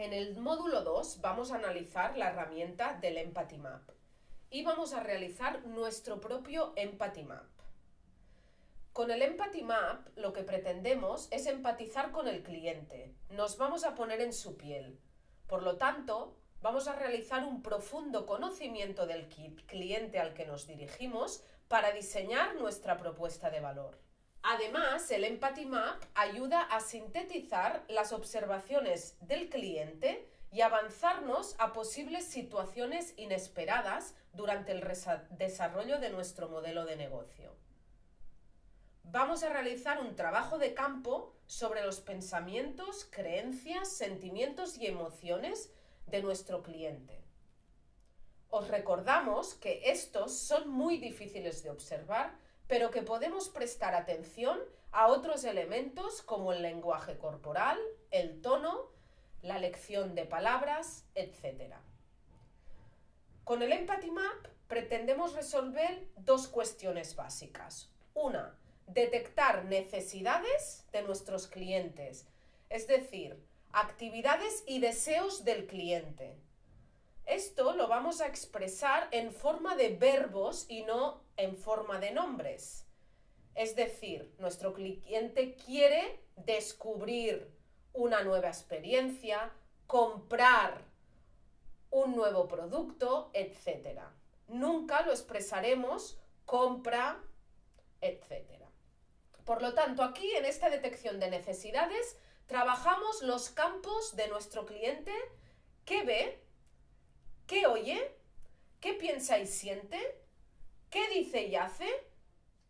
En el módulo 2 vamos a analizar la herramienta del Empathy Map y vamos a realizar nuestro propio Empathy Map. Con el Empathy Map lo que pretendemos es empatizar con el cliente, nos vamos a poner en su piel. Por lo tanto, vamos a realizar un profundo conocimiento del cliente al que nos dirigimos para diseñar nuestra propuesta de valor. Además, el Empathy Map ayuda a sintetizar las observaciones del cliente y avanzarnos a posibles situaciones inesperadas durante el desarrollo de nuestro modelo de negocio. Vamos a realizar un trabajo de campo sobre los pensamientos, creencias, sentimientos y emociones de nuestro cliente. Os recordamos que estos son muy difíciles de observar pero que podemos prestar atención a otros elementos como el lenguaje corporal, el tono, la lección de palabras, etc. Con el Empathy Map pretendemos resolver dos cuestiones básicas. Una, detectar necesidades de nuestros clientes, es decir, actividades y deseos del cliente. Esto lo vamos a expresar en forma de verbos y no en forma de nombres. Es decir, nuestro cliente quiere descubrir una nueva experiencia, comprar un nuevo producto, etc. Nunca lo expresaremos compra, etc. Por lo tanto, aquí en esta detección de necesidades trabajamos los campos de nuestro cliente que ve, qué oye, qué piensa y siente, ¿Qué dice y hace?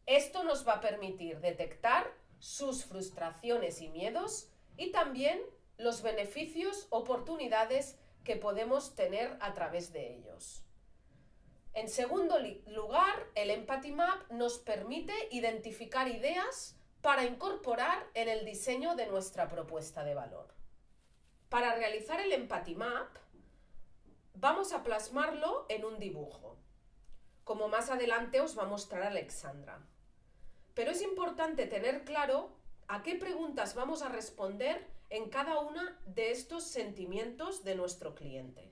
Esto nos va a permitir detectar sus frustraciones y miedos y también los beneficios, oportunidades que podemos tener a través de ellos. En segundo lugar, el Empathy Map nos permite identificar ideas para incorporar en el diseño de nuestra propuesta de valor. Para realizar el Empathy Map, vamos a plasmarlo en un dibujo como más adelante os va a mostrar Alexandra. Pero es importante tener claro a qué preguntas vamos a responder en cada una de estos sentimientos de nuestro cliente.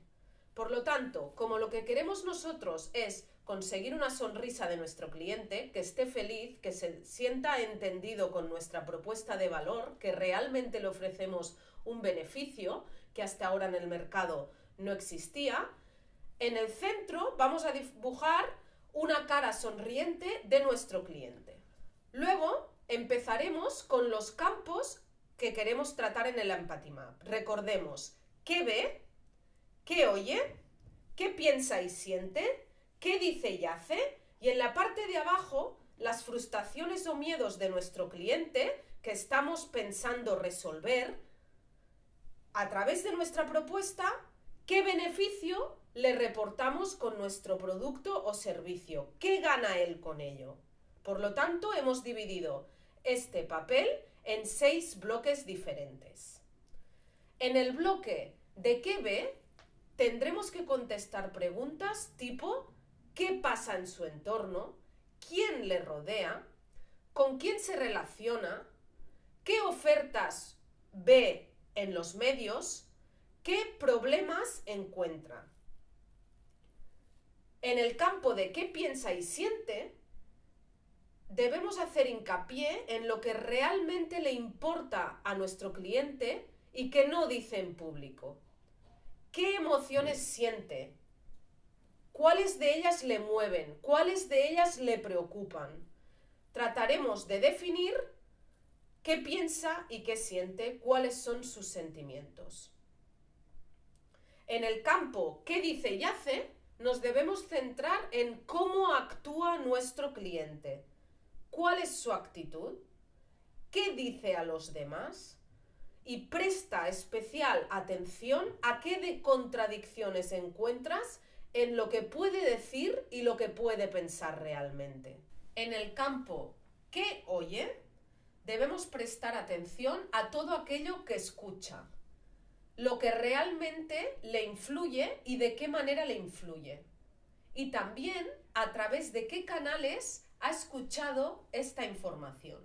Por lo tanto, como lo que queremos nosotros es conseguir una sonrisa de nuestro cliente, que esté feliz, que se sienta entendido con nuestra propuesta de valor, que realmente le ofrecemos un beneficio que hasta ahora en el mercado no existía, en el centro vamos a dibujar una cara sonriente de nuestro cliente. Luego empezaremos con los campos que queremos tratar en el Empathy Map. Recordemos qué ve, qué oye, qué piensa y siente, qué dice y hace, y en la parte de abajo las frustraciones o miedos de nuestro cliente que estamos pensando resolver a través de nuestra propuesta, qué beneficio le reportamos con nuestro producto o servicio. ¿Qué gana él con ello? Por lo tanto, hemos dividido este papel en seis bloques diferentes. En el bloque de qué ve, tendremos que contestar preguntas tipo ¿qué pasa en su entorno? ¿Quién le rodea? ¿Con quién se relaciona? ¿Qué ofertas ve en los medios? ¿Qué problemas encuentra? En el campo de qué piensa y siente, debemos hacer hincapié en lo que realmente le importa a nuestro cliente y que no dice en público. ¿Qué emociones siente? ¿Cuáles de ellas le mueven? ¿Cuáles de ellas le preocupan? Trataremos de definir qué piensa y qué siente, cuáles son sus sentimientos. En el campo qué dice y hace, nos debemos centrar en cómo actúa nuestro cliente. ¿Cuál es su actitud? ¿Qué dice a los demás? Y presta especial atención a qué de contradicciones encuentras en lo que puede decir y lo que puede pensar realmente. En el campo ¿qué oye? Debemos prestar atención a todo aquello que escucha, lo que realmente le influye y de qué manera le influye. Y también a través de qué canales ha escuchado esta información.